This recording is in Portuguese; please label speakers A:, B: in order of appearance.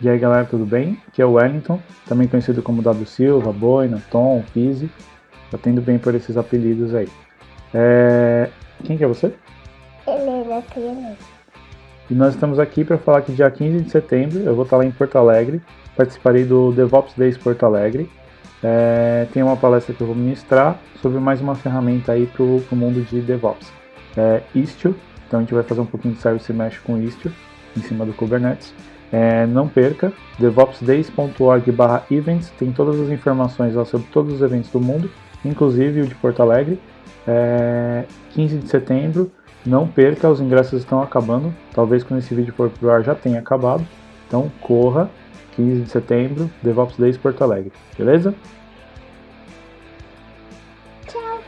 A: E aí galera, tudo bem? Aqui é o Wellington, também conhecido como W Silva, Boina, Tom, Fizzy. Tá tendo bem por esses apelidos aí. É... Quem que é você?
B: Helena Criança.
A: E nós estamos aqui para falar que dia 15 de setembro eu vou estar lá em Porto Alegre. Participarei do DevOps Days Porto Alegre. É... Tem uma palestra que eu vou ministrar sobre mais uma ferramenta aí para o mundo de DevOps. É Istio, então a gente vai fazer um pouquinho de Service Mesh com Istio em cima do Kubernetes. É, não perca, devopsdays.org events, tem todas as informações sobre todos os eventos do mundo, inclusive o de Porto Alegre, é, 15 de setembro, não perca, os ingressos estão acabando, talvez quando esse vídeo for pro ar já tenha acabado, então corra, 15 de setembro, DevOps Days Porto Alegre, beleza? Tchau!